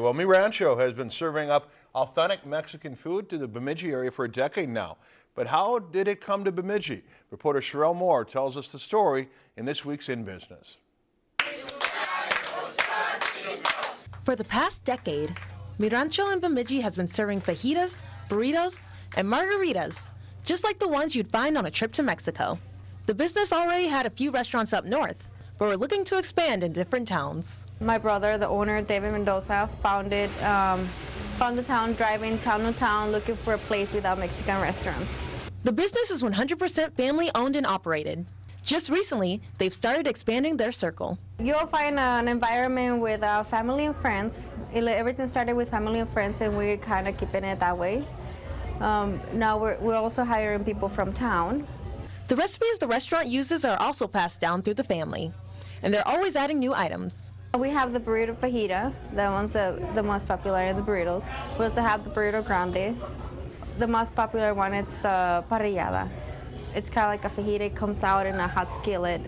Well, Mi Rancho has been serving up authentic Mexican food to the Bemidji area for a decade now. But how did it come to Bemidji? Reporter Sherelle Moore tells us the story in this week's In Business. For the past decade, Mi Rancho in Bemidji has been serving fajitas, burritos, and margaritas, just like the ones you'd find on a trip to Mexico. The business already had a few restaurants up north, but we're looking to expand in different towns. My brother, the owner, David Mendoza, founded um, found the town, driving town to town, looking for a place without Mexican restaurants. The business is 100% family owned and operated. Just recently, they've started expanding their circle. You'll find an environment with uh, family and friends. It, everything started with family and friends, and we're kind of keeping it that way. Um, now we're, we're also hiring people from town. The recipes the restaurant uses are also passed down through the family and they're always adding new items. We have the burrito fajita, that one's the, the most popular the burritos. We also have the burrito grande. The most popular one is the parrillada. It's kind of like a fajita, it comes out in a hot skillet.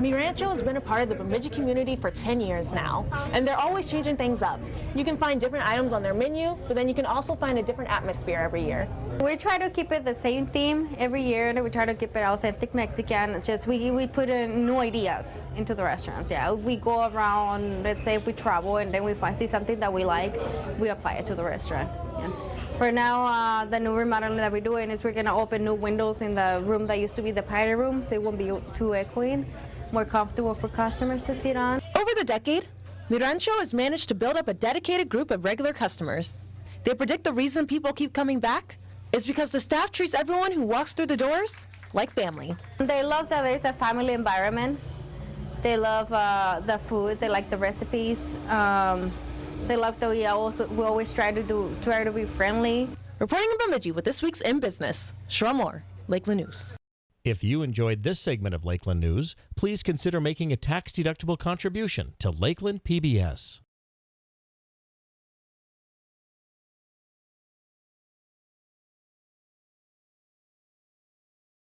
Mi Rancho has been a part of the Bemidji community for 10 years now, and they're always changing things up. You can find different items on their menu, but then you can also find a different atmosphere every year. We try to keep it the same theme every year, and we try to keep it authentic Mexican. It's just we, we put in new ideas into the restaurants. Yeah, we go around, let's say if we travel and then we find see something that we like, we apply it to the restaurant. Yeah. For now, uh, the new remodeling that we're doing is we're going to open new windows in the room that used to be the party room, so it won't be too echoing, more comfortable for customers to sit on. Over the decade, Mi Rancho has managed to build up a dedicated group of regular customers. They predict the reason people keep coming back is because the staff treats everyone who walks through the doors like family. They love that there's a family environment. They love uh, the food. They like the recipes. Um, they love that we also we always try to do try to be friendly. Reporting in Bemidji with this week's In Business, Moore, Lakeland News. If you enjoyed this segment of Lakeland News, please consider making a tax-deductible contribution to Lakeland PBS.